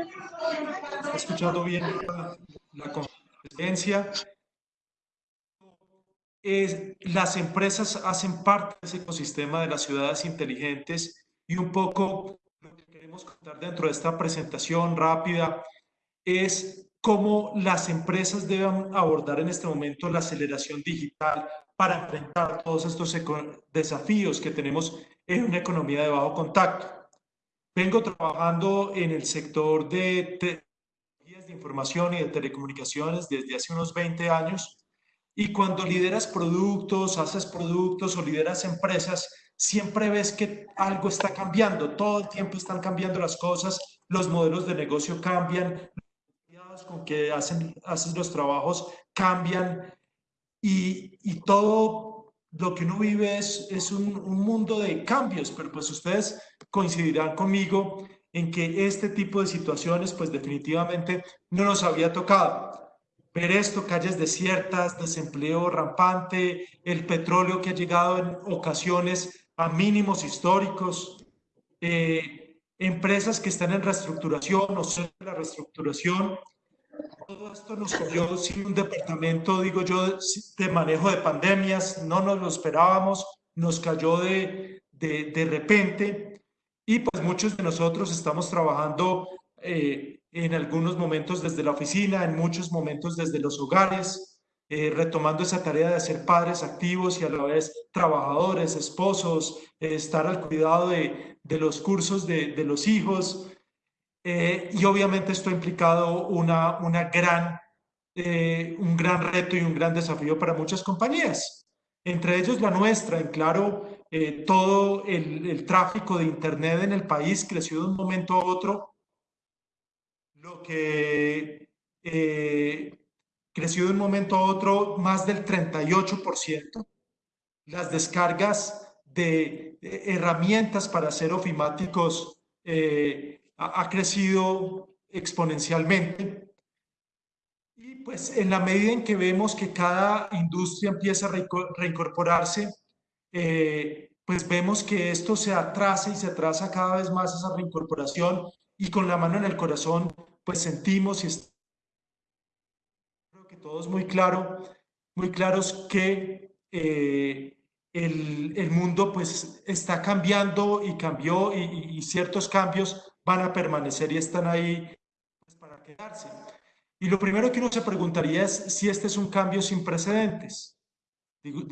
está escuchando bien la, conferencia. las empresas hacen parte de ese ecosistema de las ciudades inteligentes y un poco lo que queremos contar dentro de esta presentación rápida es cómo las empresas deben abordar en este momento la aceleración digital para enfrentar todos estos desafíos que tenemos en una economía de bajo contacto. Vengo trabajando en el sector de tecnologías de información y de telecomunicaciones desde hace unos 20 años. Y cuando lideras productos, haces productos o lideras empresas, siempre ves que algo está cambiando, todo el tiempo están cambiando las cosas, los modelos de negocio cambian, con que hacen, haces los trabajos cambian. Y, y, todo lo que uno vive es, es un, un, mundo de cambios, pero pues ustedes coincidirán conmigo en que este tipo de situaciones pues definitivamente no nos había tocado. Ver esto, calles desiertas, desempleo rampante, el petróleo que ha llegado en ocasiones a mínimos históricos, eh, empresas que están en reestructuración o de la reestructuración, todo esto nos cogió sin un departamento, digo yo, de manejo de pandemias, no nos lo esperábamos, nos cayó de, de, de repente y pues muchos de nosotros estamos trabajando eh, en algunos momentos desde la oficina, en muchos momentos desde los hogares, eh, retomando esa tarea de ser padres activos y a la vez trabajadores, esposos, eh, estar al cuidado de, de los cursos de, de los hijos, y obviamente esto ha implicado una, una gran, un gran reto y un gran desafío para muchas compañías, entre ellos la nuestra. En claro, eh, todo el, tráfico de Internet en el país creció de un momento a otro, lo que creció de un momento a otro más del 38%. Las descargas de herramientas para hacer ofimáticos eh, ha, crecido exponencialmente. Y pues en la medida en que vemos que cada industria empieza a reincorporarse, eh, pues vemos que esto se atrasa y se atrasa cada vez más esa reincorporación y con la mano en el corazón, pues sentimos y creo que todo es muy claro, muy claros que eh, el, el, mundo pues está cambiando y cambió y, ciertos cambios van a permanecer y están ahí pues, para quedarse. Y lo primero que uno se preguntaría es si este es un cambio sin precedentes. Digo,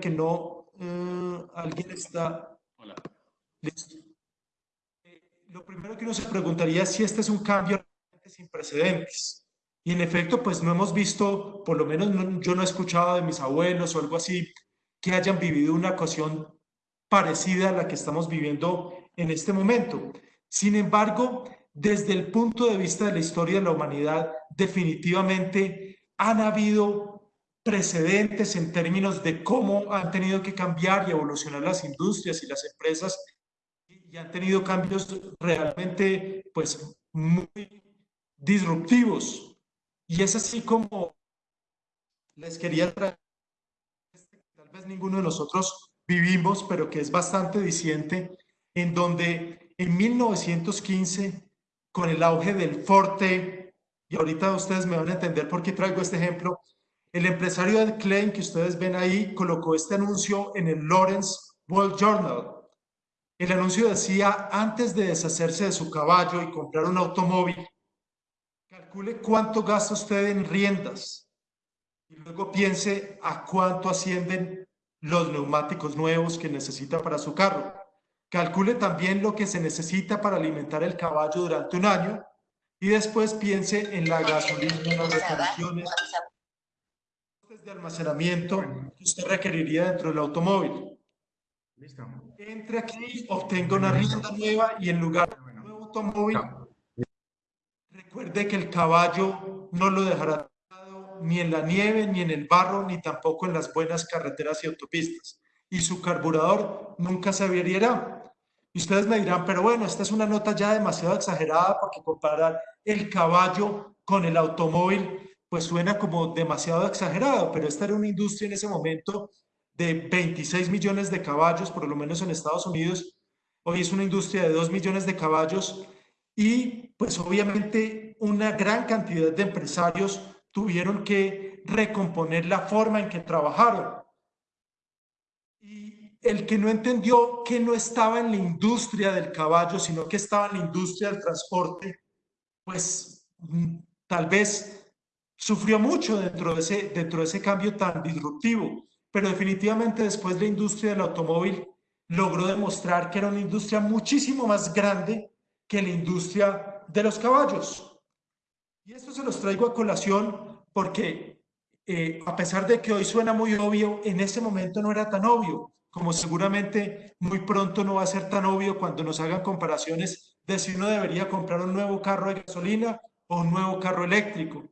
que no, uh, alguien está... Hola. Eh, lo primero que uno se preguntaría es si este es un cambio sin precedentes. Y en efecto, pues no hemos visto, por lo menos no, yo no he escuchado de mis abuelos o algo así, que hayan vivido una ocasión parecida a la que estamos viviendo en este momento. Sin embargo, desde el punto de vista de la historia de la humanidad, definitivamente han habido precedentes en términos de cómo han tenido que cambiar y evolucionar las industrias y las empresas y han tenido cambios realmente pues muy disruptivos. Y es así como les quería traer, tal vez ninguno de nosotros vivimos, pero que es bastante diciente, en donde en 1915, con el auge del Forte, y ahorita ustedes me van a entender por qué traigo este ejemplo, el empresario Ed Klein que ustedes ven ahí colocó este anuncio en el Lawrence World Journal. El anuncio decía, antes de deshacerse de su caballo y comprar un automóvil, calcule cuánto gasta usted en riendas y luego piense a cuánto ascienden los neumáticos nuevos que necesita para su carro. Calcule también lo que se necesita para alimentar el caballo durante un año y después piense en la gasolina, las reparaciones, de almacenamiento que usted requeriría dentro del automóvil. Listo. Entre aquí, obtenga una rienda nueva y en lugar de un nuevo automóvil, recuerde que el caballo no lo dejará ni en la nieve, ni en el barro, ni tampoco en las buenas carreteras y autopistas. Y su carburador nunca se averiará. Y ustedes me dirán, pero bueno, esta es una nota ya demasiado exagerada porque comparar el caballo con el automóvil pues suena como demasiado exagerado, pero esta era una industria en ese momento de 26 millones de caballos, por lo menos en Estados Unidos. Hoy es una industria de 2 millones de caballos y pues obviamente una gran cantidad de empresarios tuvieron que recomponer la forma en que trabajaron. Y el que no entendió que no estaba en la industria del caballo, sino que estaba en la industria del transporte, pues mm, tal vez sufrió mucho dentro de ese, dentro de ese cambio tan disruptivo. Pero definitivamente después la industria del automóvil logró demostrar que era una industria muchísimo más grande que la industria de los caballos. Y esto se los traigo a colación porque eh, a pesar de que hoy suena muy obvio, en ese momento no era tan obvio, como seguramente muy pronto no va a ser tan obvio cuando nos hagan comparaciones de si uno debería comprar un nuevo carro de gasolina o un nuevo carro eléctrico,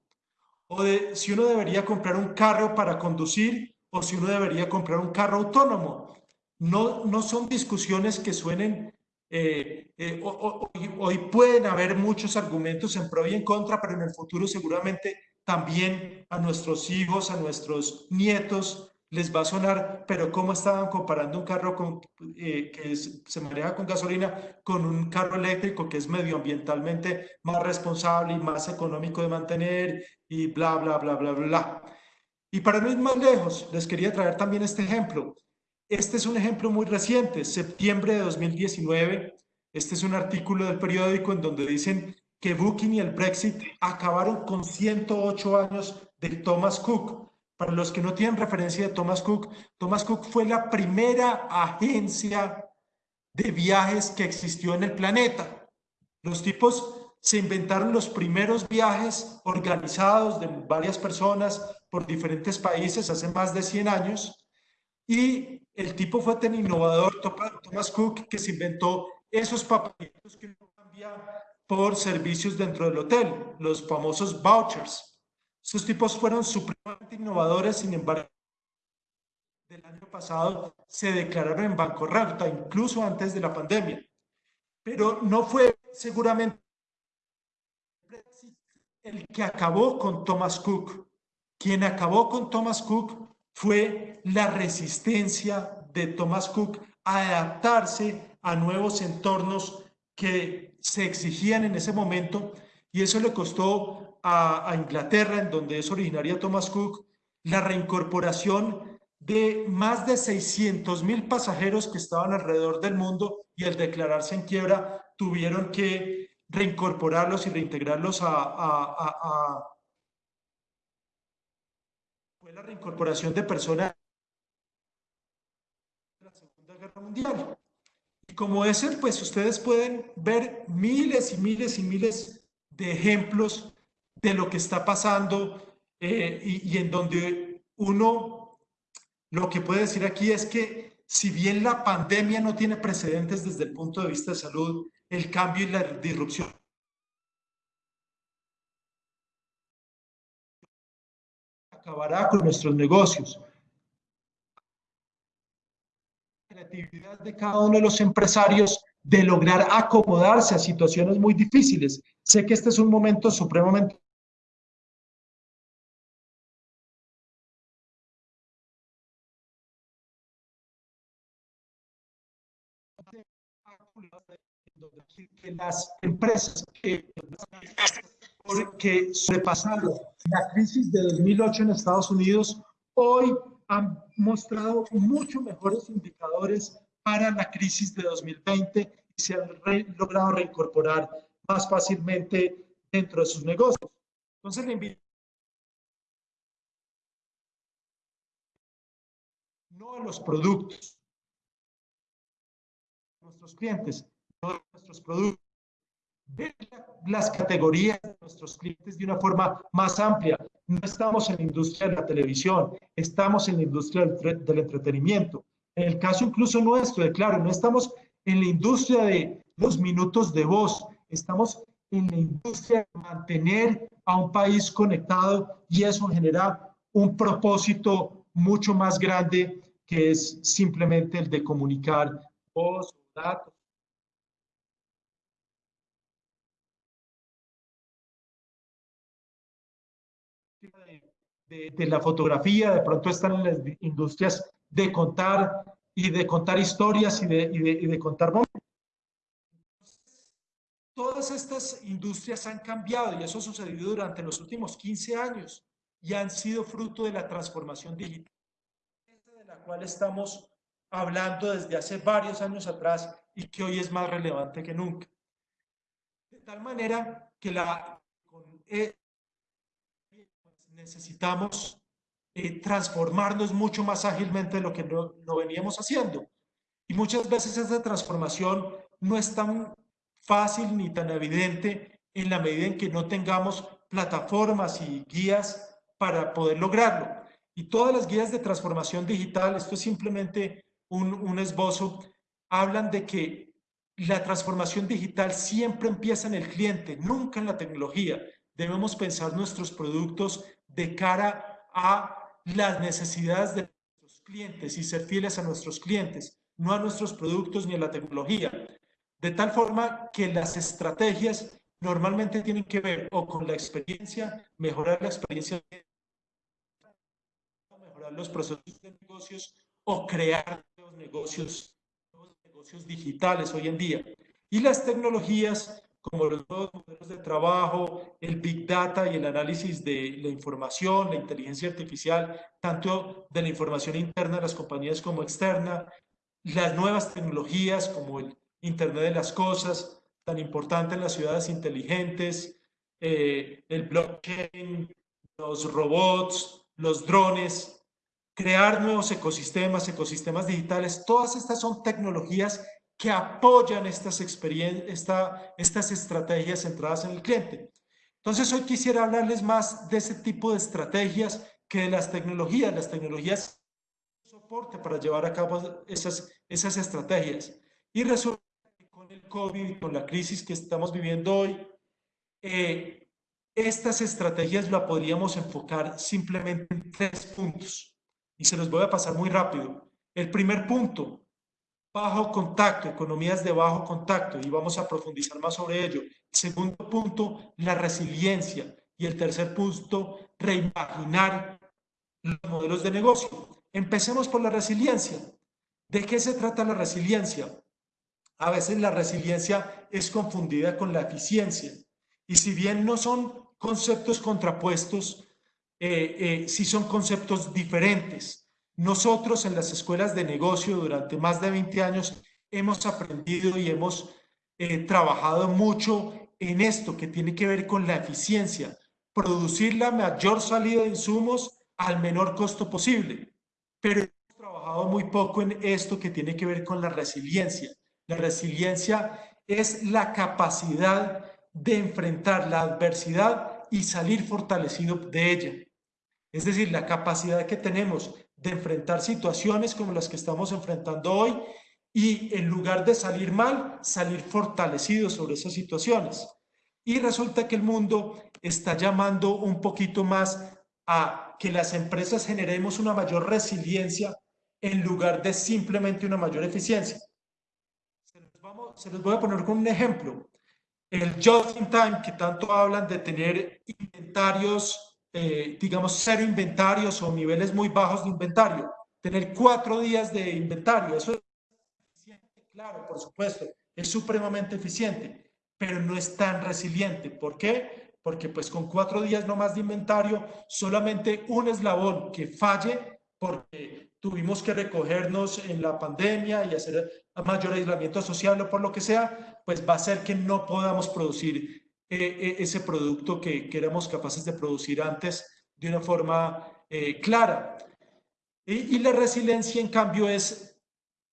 o de si uno debería comprar un carro para conducir o si uno debería comprar un carro autónomo. No, no son discusiones que suenen eh, eh, hoy, pueden haber muchos argumentos en pro y en contra, pero en el futuro seguramente también a nuestros hijos, a nuestros nietos les va a sonar, pero ¿cómo estaban comparando un carro eh, que se maneja con gasolina con un carro eléctrico que es medioambientalmente más responsable y más económico de mantener y bla, bla, bla, bla, bla? Y para no ir más lejos, les quería traer también este ejemplo. Este es un ejemplo muy reciente, septiembre de 2019. Este es un artículo del periódico en donde dicen que Booking y el Brexit acabaron con 108 años de Thomas Cook. Para los que no tienen referencia de Thomas Cook, Thomas Cook fue la primera agencia de viajes que existió en el planeta. Los tipos se inventaron los primeros viajes organizados de varias personas por diferentes países hace más de 100 años y el tipo fue tan innovador, Thomas Cook, que se inventó esos papelitos que uno cambia por servicios dentro del hotel, los famosos vouchers. Esos tipos fueron supremamente innovadores, sin embargo, del año pasado se declararon en bancarrota, incluso antes de la pandemia. Pero no fue seguramente el que acabó con Thomas Cook. Quien acabó con Thomas Cook fue la resistencia de Thomas Cook a adaptarse a nuevos entornos que se exigían en ese momento y eso le costó a, Inglaterra, en donde es originaria Thomas Cook, la reincorporación de más de 600 mil pasajeros que estaban alrededor del mundo y al declararse en quiebra tuvieron que reincorporarlos y reintegrarlos a fue la reincorporación de personas de la Segunda Guerra Mundial. Y como ese, pues ustedes pueden ver miles y miles y miles de ejemplos de lo que está pasando eh, y, y en donde uno, lo que puede decir aquí es que si bien la pandemia no tiene precedentes desde el punto de vista de salud, el cambio y la disrupción acabará con nuestros negocios. La creatividad de cada uno de los empresarios de lograr acomodarse a situaciones muy difíciles. Sé que este es un momento supremamente que las empresas que porque sobrepasaron la crisis de 2008 en Estados Unidos, hoy han mostrado mucho mejores indicadores para la crisis de 2020 y se han logrado reincorporar más fácilmente dentro de sus negocios. Entonces le invito no a los productos, nuestros clientes, a nuestros productos, ver las categorías de nuestros clientes de una forma más amplia. No estamos en la industria de la televisión, estamos en la industria del, entretenimiento. En el caso incluso nuestro, de claro, no estamos en la industria de los minutos de voz, estamos en la industria de mantener a un país conectado y eso genera un propósito mucho más grande que es simplemente el de comunicar voz, datos, de, la fotografía, de pronto están las industrias de contar y de contar historias y de, y de, contar momentos. Todas todas estas industrias han cambiado y eso ha sucedido durante los últimos 15 años y han sido fruto de la transformación digital, de la cual estamos hablando desde hace varios años atrás y que hoy es más relevante que nunca. De tal manera que la, e, necesitamos eh, transformarnos mucho más ágilmente de lo que no, veníamos haciendo. Y muchas veces esa transformación no es tan fácil ni tan evidente en la medida en que no tengamos plataformas y guías para poder lograrlo. Y todas las guías de transformación digital, esto es simplemente un, un esbozo, hablan de que la transformación digital siempre empieza en el cliente, nunca en la tecnología. Debemos pensar nuestros productos de cara a las necesidades de nuestros clientes y ser fieles a nuestros clientes, no a nuestros productos ni a la tecnología. De tal forma que las estrategias normalmente tienen que ver o con la experiencia, mejorar la experiencia, mejorar los procesos de negocios o crear nuevos negocios, nuevos negocios digitales hoy en día. Y las tecnologías como los modelos de trabajo, el Big Data y el análisis de la información, la inteligencia artificial, tanto de la información interna de las compañías como externa, las nuevas tecnologías como el Internet de las Cosas, tan importante en las ciudades inteligentes, eh, el blockchain, los robots, los drones, crear nuevos ecosistemas, ecosistemas digitales, todas estas son tecnologías que apoyan estas, esta, estas estrategias centradas en el cliente. Entonces hoy quisiera hablarles más de ese tipo de estrategias que de las tecnologías. Las tecnologías soporte para llevar a cabo esas, esas estrategias. Y resulta que con el COVID, con la crisis que estamos viviendo hoy, eh, estas estrategias la podríamos enfocar simplemente en tres puntos. Y se los voy a pasar muy rápido. El primer punto, bajo contacto, economías de bajo contacto, y vamos a profundizar más sobre ello. El segundo punto, la resiliencia. Y el tercer punto, reimaginar los modelos de negocio. Empecemos por la resiliencia. ¿De qué se trata la resiliencia? A veces la resiliencia es confundida con la eficiencia. Y si bien no son conceptos contrapuestos, eh, eh, sí son conceptos diferentes. Nosotros en las escuelas de negocio durante más de 20 años hemos aprendido y hemos eh, trabajado mucho en esto que tiene que ver con la eficiencia, producir la mayor salida de insumos al menor costo posible. Pero hemos trabajado muy poco en esto que tiene que ver con la resiliencia. La resiliencia es la capacidad de enfrentar la adversidad y salir fortalecido de ella. Es decir, la capacidad que tenemos de enfrentar situaciones como las que estamos enfrentando hoy y en lugar de salir mal, salir fortalecidos sobre esas situaciones. Y resulta que el mundo está llamando un poquito más a que las empresas generemos una mayor resiliencia en lugar de simplemente una mayor eficiencia. Se los, vamos, se los voy a poner con un ejemplo. El just in time, que tanto hablan de tener inventarios eh, digamos, cero inventarios o niveles muy bajos de inventario. Tener cuatro días de inventario, eso es claro, por supuesto, es supremamente eficiente, pero no es tan resiliente. ¿Por qué? Porque pues con cuatro días no más de inventario, solamente un eslabón que falle porque tuvimos que recogernos en la pandemia y hacer mayor aislamiento social o por lo que sea, pues va a ser que no podamos producir eh, ese producto que, que, éramos capaces de producir antes de una forma eh, clara. Y, y, la resiliencia, en cambio, es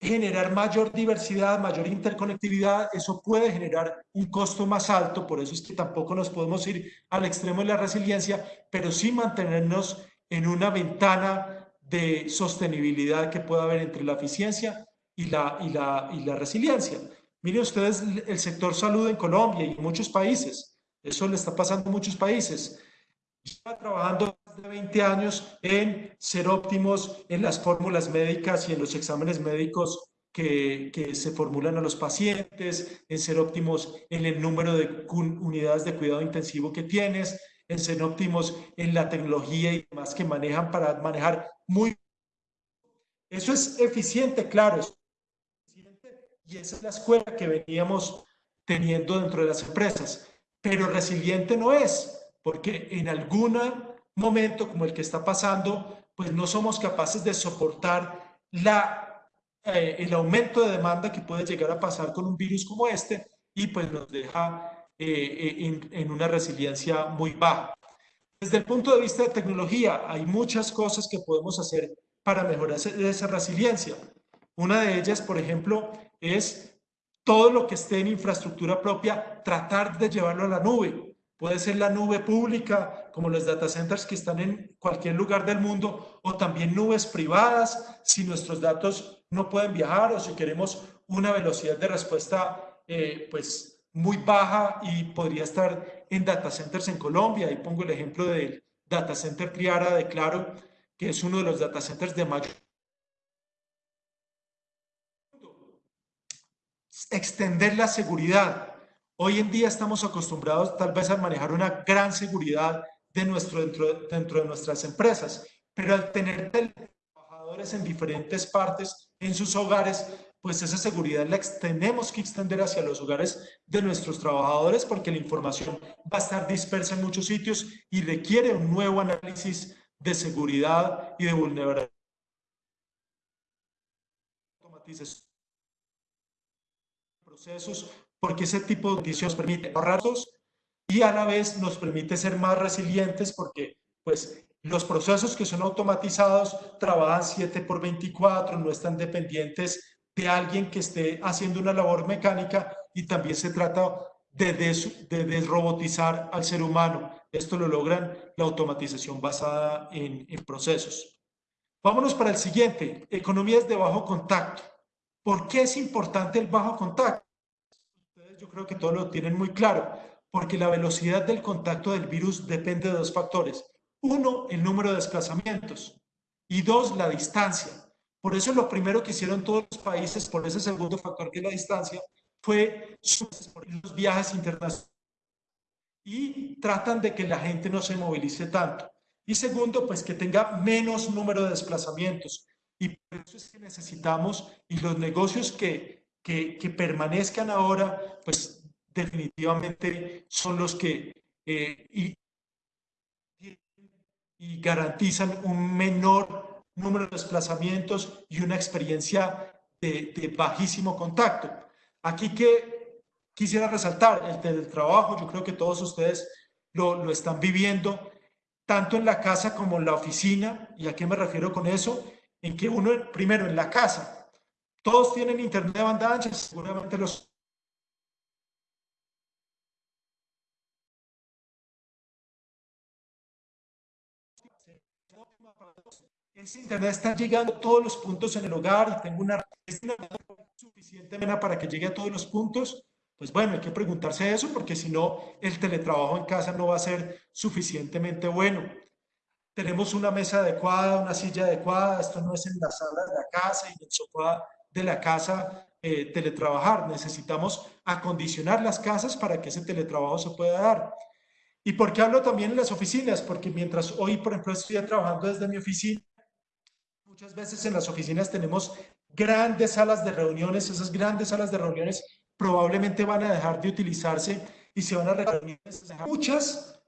generar mayor diversidad, mayor interconectividad. Eso puede generar un costo más alto, por eso es que tampoco nos podemos ir al extremo de la resiliencia, pero sí mantenernos en una ventana de sostenibilidad que pueda haber entre la eficiencia y la, y la, y la resiliencia. Miren ustedes el sector salud en Colombia y en muchos países. Eso le está pasando a muchos países. Está trabajando más de 20 años en ser óptimos en las fórmulas médicas y en los exámenes médicos que, que, se formulan a los pacientes, en ser óptimos en el número de unidades de cuidado intensivo que tienes, en ser óptimos en la tecnología y demás que manejan para manejar muy... Eso es eficiente, claro, y esa es la escuela que veníamos teniendo dentro de las empresas. Pero resiliente no es, porque en algún momento como el que está pasando, pues no somos capaces de soportar la, eh, el aumento de demanda que puede llegar a pasar con un virus como este y pues nos deja eh, eh, en, en una resiliencia muy baja. Desde el punto de vista de tecnología, hay muchas cosas que podemos hacer para mejorar esa resiliencia. Una de ellas, por ejemplo, es todo lo que esté en infraestructura propia, tratar de llevarlo a la nube. Puede ser la nube pública, como los data centers que están en cualquier lugar del mundo, o también nubes privadas, si nuestros datos no pueden viajar o si queremos una velocidad de respuesta eh, pues muy baja y podría estar en data centers en Colombia. Ahí pongo el ejemplo del data center Triara de Claro, que es uno de los data centers de mayor extender la seguridad. Hoy en día estamos acostumbrados tal vez a manejar una gran seguridad de nuestro, dentro, dentro de nuestras empresas, pero al tener trabajadores en diferentes partes en sus hogares, pues esa seguridad la tenemos que extender hacia los hogares de nuestros trabajadores porque la información va a estar dispersa en muchos sitios y requiere un nuevo análisis de seguridad y de vulnerabilidad procesos, porque ese tipo de condiciones permite ahorrarlos y a la vez nos permite ser más resilientes porque pues los procesos que son automatizados trabajan 7 por 24, no están dependientes de alguien que esté haciendo una labor mecánica y también se trata de, de desrobotizar al ser humano. Esto lo logran la automatización basada en, en procesos. Vámonos para el siguiente, economías de bajo contacto. ¿Por qué es importante el bajo contacto? Yo creo que todos lo tienen muy claro, porque la velocidad del contacto del virus depende de dos factores. Uno, el número de desplazamientos y dos, la distancia. Por eso lo primero que hicieron todos los países, por ese segundo factor que es la distancia, fue los viajes internacionales y tratan de que la gente no se movilice tanto. Y segundo, pues que tenga menos número de desplazamientos. Y por eso es que necesitamos, y los negocios que, que, permanezcan ahora, pues definitivamente son los que eh, y, garantizan un menor número de desplazamientos y una experiencia de, de bajísimo contacto. Aquí que quisiera resaltar el teletrabajo, yo creo que todos ustedes lo, lo están viviendo, tanto en la casa como en la oficina. ¿Y a qué me refiero con eso? en que uno, primero en la casa, todos tienen internet de banda ancha, seguramente los ese internet está llegando a todos los puntos en el hogar tengo una, suficiente para que llegue a todos los puntos, pues bueno, hay que preguntarse eso porque si no, el teletrabajo en casa no va a ser suficientemente bueno. Tenemos una mesa adecuada, una silla adecuada, esto no es en la sala de la casa y en el sofá de la casa eh, teletrabajar, necesitamos acondicionar las casas para que ese teletrabajo se pueda dar. ¿Y por qué hablo también en las oficinas? Porque mientras hoy, por ejemplo, estoy trabajando desde mi oficina, muchas veces en las oficinas tenemos grandes salas de reuniones, esas grandes salas de reuniones probablemente van a dejar de utilizarse y se van a reunir muchas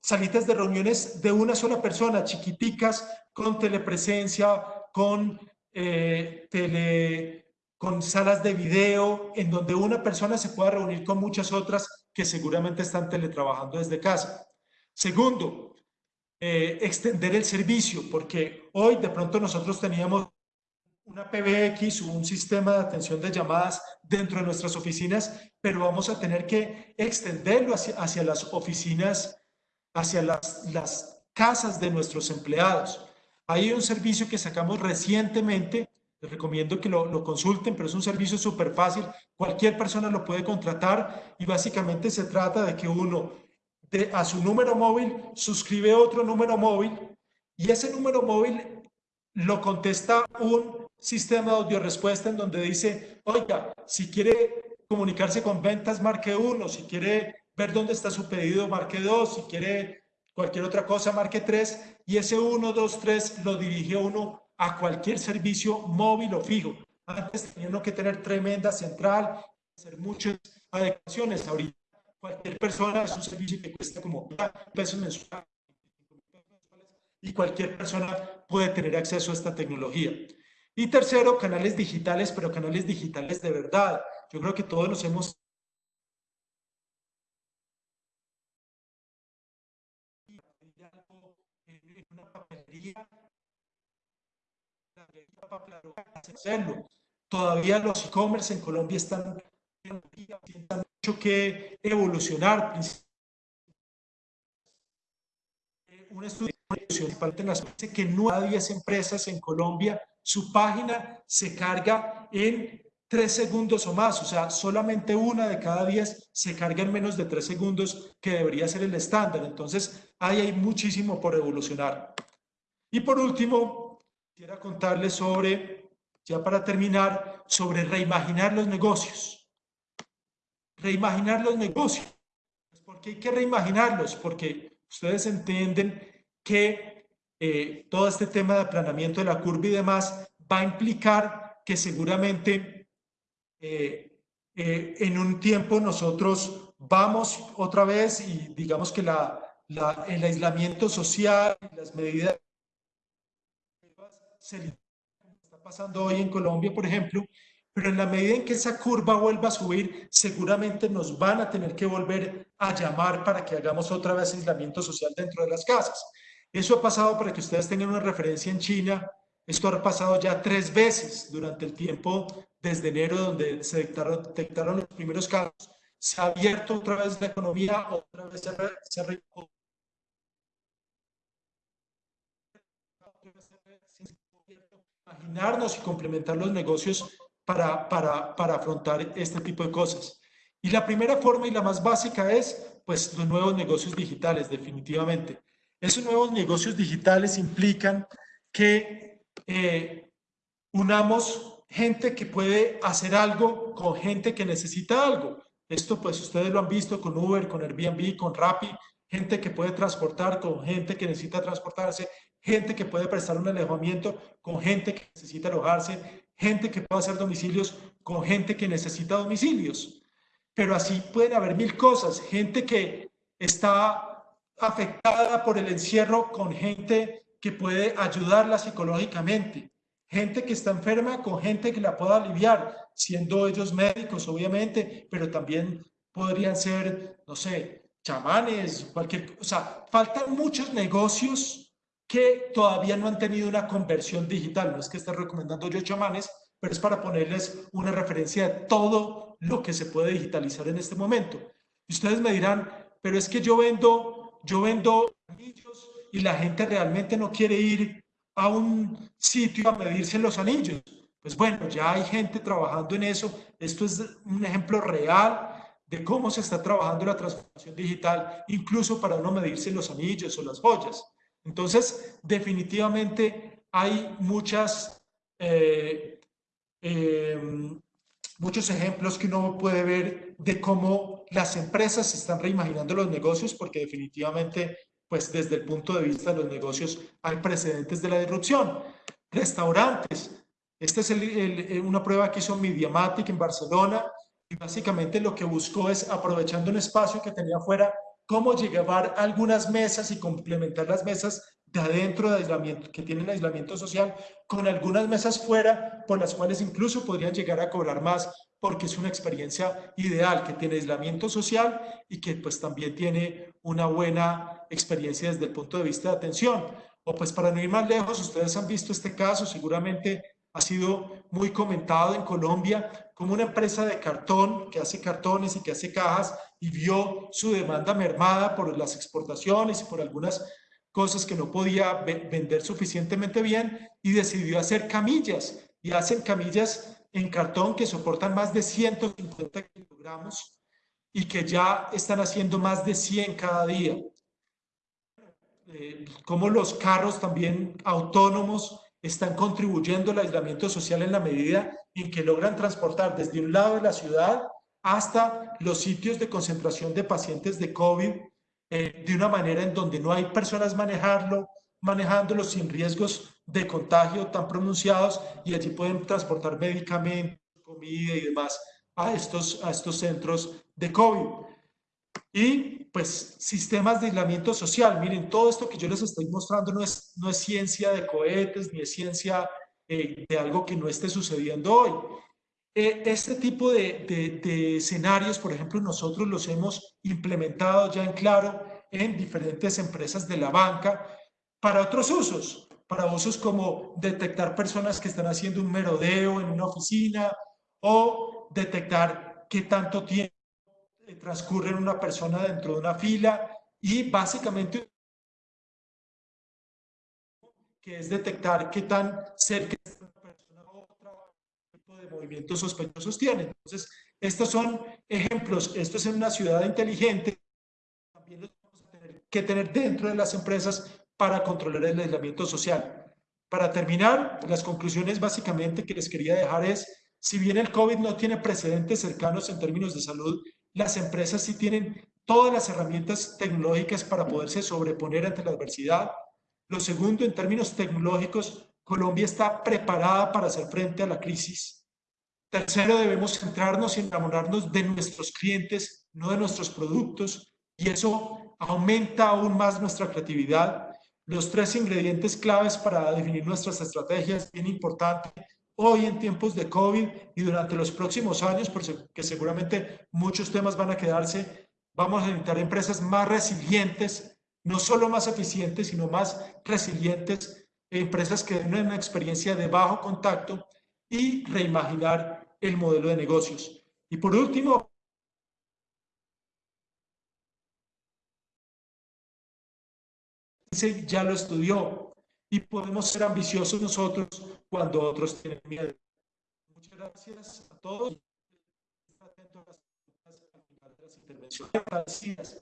salitas de reuniones de una sola persona, chiquiticas, con telepresencia, con, eh, tele, con salas de video, en donde una persona se pueda reunir con muchas otras que seguramente están teletrabajando desde casa. Segundo, eh, extender el servicio, porque hoy de pronto nosotros teníamos una PBX o un sistema de atención de llamadas dentro de nuestras oficinas, pero vamos a tener que extenderlo hacia, hacia las oficinas hacia las, las casas de nuestros empleados. Hay un servicio que sacamos recientemente, les recomiendo que lo, consulten, pero es un servicio súper fácil, cualquier persona lo puede contratar y básicamente se trata de que uno de, a su número móvil suscribe otro número móvil y ese número móvil lo contesta un sistema de audio respuesta en donde dice, oiga, si quiere comunicarse con ventas, marque uno, si quiere ver dónde está su pedido, marque 2, si quiere cualquier otra cosa, marque 3, y ese 1, 2, 3 lo dirige uno a cualquier servicio móvil o fijo. Antes tenían que tener tremenda central, hacer muchos adecuaciones. Ahorita cualquier persona es un servicio que cuesta como pesos mensuales y cualquier persona puede tener acceso a esta tecnología. Y tercero, canales digitales, pero canales digitales de verdad. Yo creo que todos nos hemos hacerlo. Todavía los e-commerce en Colombia están, están mucho que evolucionar. Un estudio dice que 9 a 10 empresas en Colombia, su página se carga en 3 segundos o más, o sea, solamente una de cada 10 se carga en menos de 3 segundos, que debería ser el estándar. Entonces, ahí hay muchísimo por evolucionar. Y por último, quiero contarles sobre, ya para terminar, sobre reimaginar los negocios. Reimaginar los negocios. ¿Por qué hay que reimaginarlos? Porque ustedes entienden que eh, todo este tema de aplanamiento de la curva y demás va a implicar que seguramente eh, eh, en un tiempo nosotros vamos otra vez y digamos que la, el aislamiento social, las medidas se está pasando hoy en Colombia, por ejemplo, pero en la medida en que esa curva vuelva a subir, seguramente nos van a tener que volver a llamar para que hagamos otra vez aislamiento social dentro de las casas. Eso ha pasado para que ustedes tengan una referencia en China. Esto ha pasado ya tres veces durante el tiempo desde enero, donde se detectaron, los primeros casos. Se ha abierto otra vez la economía, otra vez se, se ha imaginarnos y complementar los negocios para, para, para afrontar este tipo de cosas. Y la primera forma y la más básica es, pues, los nuevos negocios digitales, definitivamente. Esos nuevos negocios digitales implican que eh, unamos gente que puede hacer algo con gente que necesita algo. Esto pues ustedes lo han visto con Uber, con Airbnb, con Rappi, gente que puede transportar con gente que necesita transportarse, gente que puede prestar un alojamiento con gente que necesita alojarse, gente que puede hacer domicilios con gente que necesita domicilios. Pero así pueden haber mil cosas, gente que está afectada por el encierro con gente que puede ayudarla psicológicamente, gente que está enferma con gente que la pueda aliviar, siendo ellos médicos, obviamente, pero también podrían ser, no sé, chamanes, cualquier, o sea, faltan muchos negocios que todavía no han tenido una conversión digital. No es que esté recomendando yo chamanes, pero es para ponerles una referencia de todo lo que se puede digitalizar en este momento. Y ustedes me dirán, pero es que yo vendo yo vendo y la gente realmente no quiere ir a un sitio a medirse los anillos. Pues bueno, ya hay gente trabajando en eso. Esto es un ejemplo real de cómo se está trabajando la transformación digital, incluso para no medirse los anillos o las joyas. Entonces, definitivamente hay muchas, eh, eh, muchos ejemplos que uno puede ver de cómo las empresas están reimaginando los negocios, porque definitivamente, pues desde el punto de vista de los negocios, hay precedentes de la disrupción. Restaurantes. Esta es el, una prueba que hizo Mediamatic en Barcelona y básicamente lo que buscó es, aprovechando un espacio que tenía afuera, cómo llevar algunas mesas y complementar las mesas de adentro de aislamiento, que tienen aislamiento social, con algunas mesas fuera, por las cuales incluso podrían llegar a cobrar más, porque es una experiencia ideal, que tiene aislamiento social y que pues también tiene una buena experiencia desde el punto de vista de atención. O pues para no ir más lejos, ustedes han visto este caso, seguramente ha sido muy comentado en Colombia, como una empresa de cartón que hace cartones y que hace cajas y vio su demanda mermada por las exportaciones y por algunas cosas que no podía vender suficientemente bien y decidió hacer camillas y hacen camillas en cartón que soportan más de 150 kilogramos y que ya están haciendo más de 100 cada día. Eh, como los carros también autónomos están contribuyendo al aislamiento social en la medida en que logran transportar desde un lado de la ciudad hasta los sitios de concentración de pacientes de COVID eh, de una manera en donde no hay personas manejarlo, manejándolo sin riesgos de contagio tan pronunciados y allí pueden transportar medicamentos, comida y demás a estos, a estos centros de COVID. Y pues sistemas de aislamiento social. Miren, todo esto que yo les estoy mostrando no es, no es ciencia de cohetes ni es ciencia eh, de algo que no esté sucediendo hoy. Este tipo de, de, escenarios, por ejemplo, nosotros los hemos implementado ya en claro en diferentes empresas de la banca para otros usos, para usos como detectar personas que están haciendo un merodeo en una oficina o detectar qué tanto tiempo transcurre una persona dentro de una fila y básicamente que es detectar qué tan cerca está una persona a otra, de movimientos sospechosos tiene. Entonces, estos son ejemplos. Esto es en una ciudad inteligente. También vamos a tener que tener dentro de las empresas para controlar el aislamiento social. Para terminar, las conclusiones básicamente que les quería dejar es, si bien el COVID no tiene precedentes cercanos en términos de salud, las empresas sí tienen todas las herramientas tecnológicas para poderse sobreponer ante la adversidad. Lo segundo, en términos tecnológicos, Colombia está preparada para hacer frente a la crisis. Tercero, debemos centrarnos y enamorarnos de nuestros clientes, no de nuestros productos, y eso aumenta aún más nuestra creatividad. Los tres ingredientes claves para definir nuestras estrategias, bien importante, hoy en tiempos de COVID y durante los próximos años, porque seguramente muchos temas van a quedarse, vamos a necesitar empresas más resilientes, no solo más eficientes, sino más resilientes, empresas que den una experiencia de bajo contacto y reimaginar el modelo de negocios. Y por último, ya lo estudió, y podemos ser ambiciosos nosotros cuando otros tienen miedo. Muchas gracias a todos. Atento a las intervenciones. Gracias.